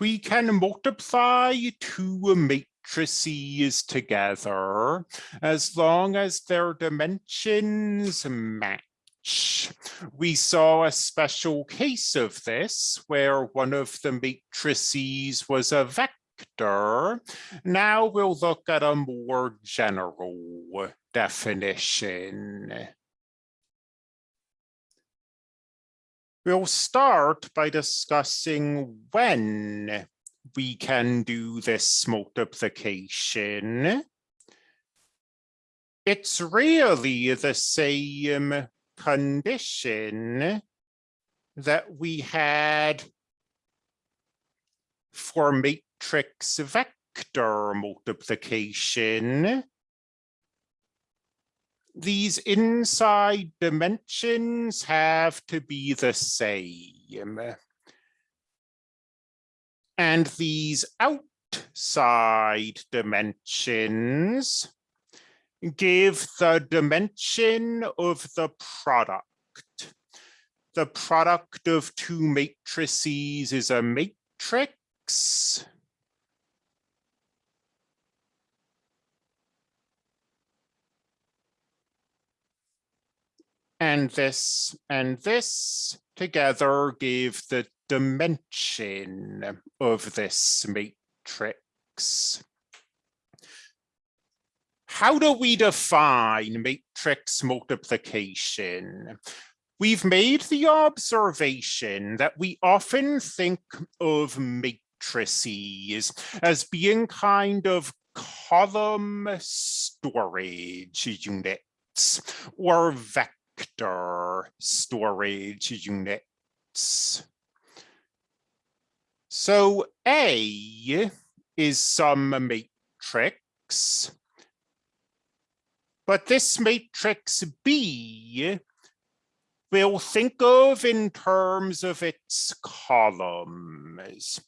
we can multiply two matrices together as long as their dimensions match. We saw a special case of this where one of the matrices was a vector. Now we'll look at a more general definition. We'll start by discussing when we can do this multiplication. It's really the same condition that we had for matrix vector multiplication these inside dimensions have to be the same. And these outside dimensions give the dimension of the product. The product of two matrices is a matrix. And this and this together give the dimension of this matrix. How do we define matrix multiplication? We've made the observation that we often think of matrices as being kind of column storage units or vector storage units. So A is some matrix, but this matrix B we'll think of in terms of its columns.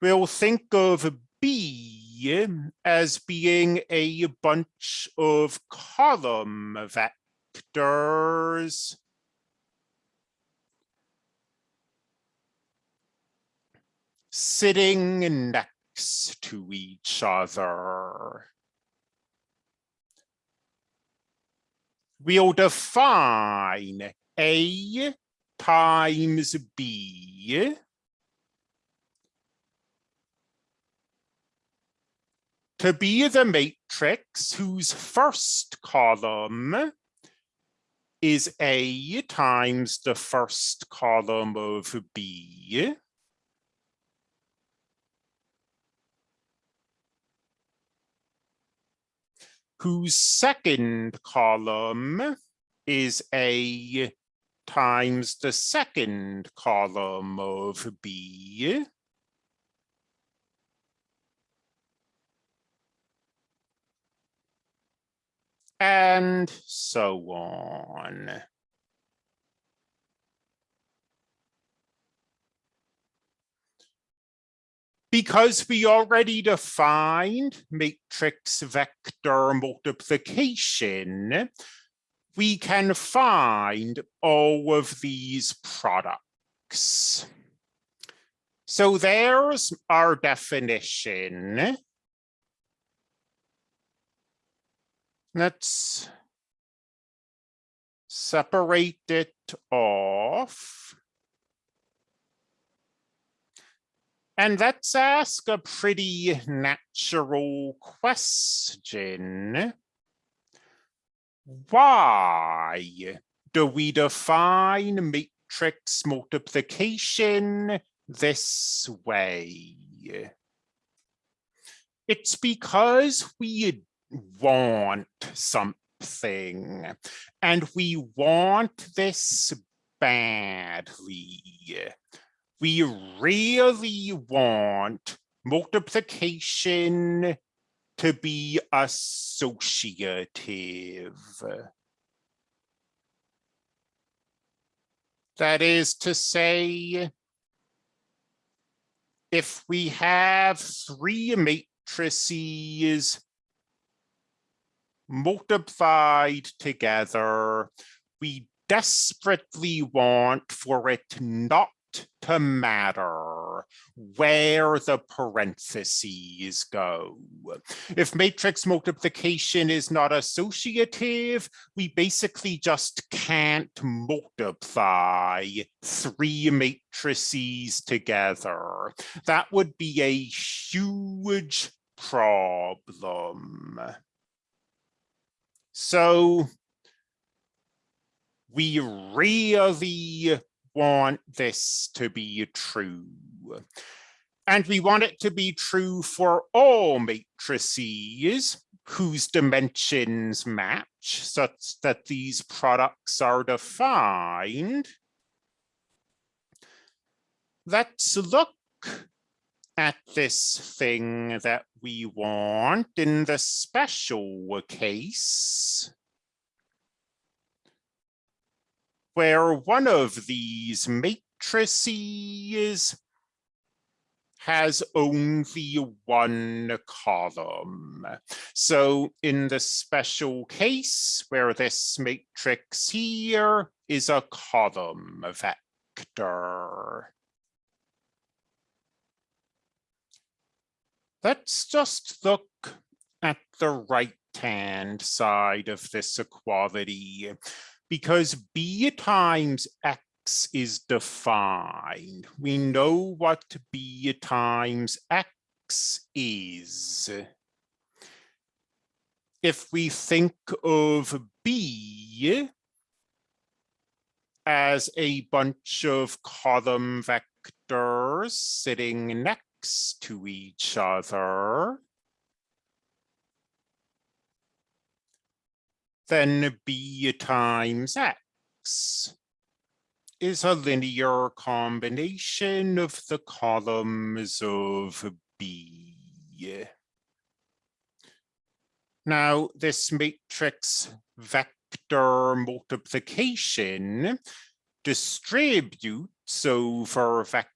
We'll think of B as being a bunch of column vectors. Sitting next to each other. We'll define A times B to be the matrix whose first column is A times the first column of B. whose second column is A times the second column of B. and so on. Because we already defined matrix vector multiplication, we can find all of these products. So there's our definition. Let's separate it off. And let's ask a pretty natural question. Why do we define matrix multiplication this way? It's because we want something and we want this badly. We really want multiplication to be associative. That is to say, if we have three matrices multiplied together. We desperately want for it not to matter. where the parentheses go. If matrix multiplication is not associative, we basically just can't multiply three matrices together. That would be a huge problem. So we really want this to be true. And we want it to be true for all matrices whose dimensions match such that these products are defined. Let's look at this thing that we want in the special case. where one of these matrices has only one column. So in the special case where this matrix here is a column vector. Let's just look at the right-hand side of this equality because b times x is defined. We know what b times x is. If we think of b as a bunch of column vectors sitting next to each other, then b times x is a linear combination of the columns of b. Now, this matrix vector multiplication distributes over vector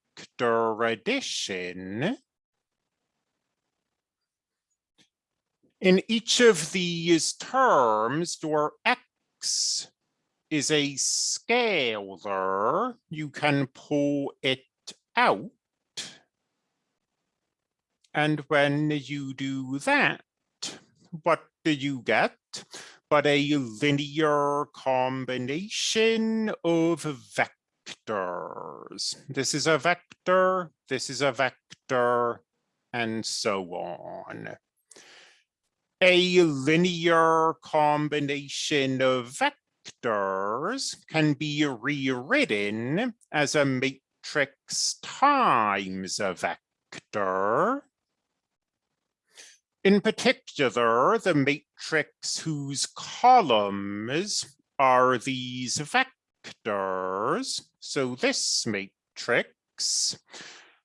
addition In each of these terms, your x is a scalar. You can pull it out. And when you do that, what do you get? But a linear combination of vectors. This is a vector, this is a vector, and so on a linear combination of vectors can be rewritten as a matrix times a vector. In particular, the matrix whose columns are these vectors, so this matrix,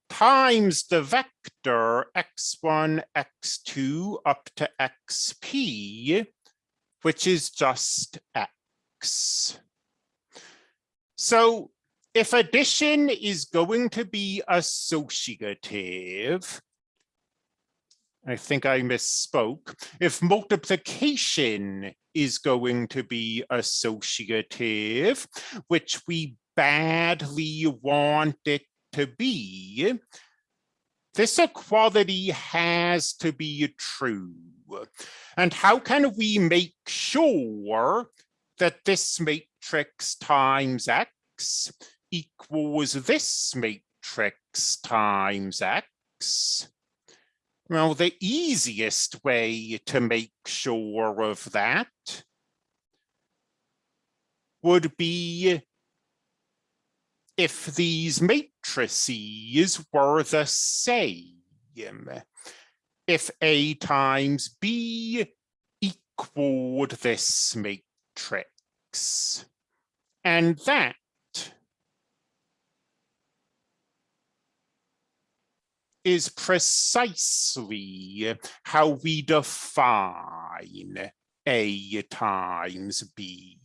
times the vector x1, x2 up to xp, which is just x. So if addition is going to be associative, I think I misspoke. If multiplication is going to be associative, which we badly want it to be, this equality has to be true. And how can we make sure that this matrix times x equals this matrix times x? Well, the easiest way to make sure of that would be if these matrices were the same. If A times B equaled this matrix. And that is precisely how we define A times B.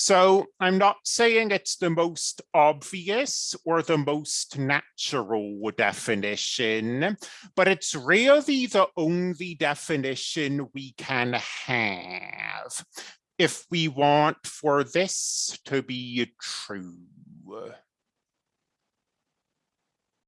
So I'm not saying it's the most obvious or the most natural definition, but it's really the only definition we can have if we want for this to be true.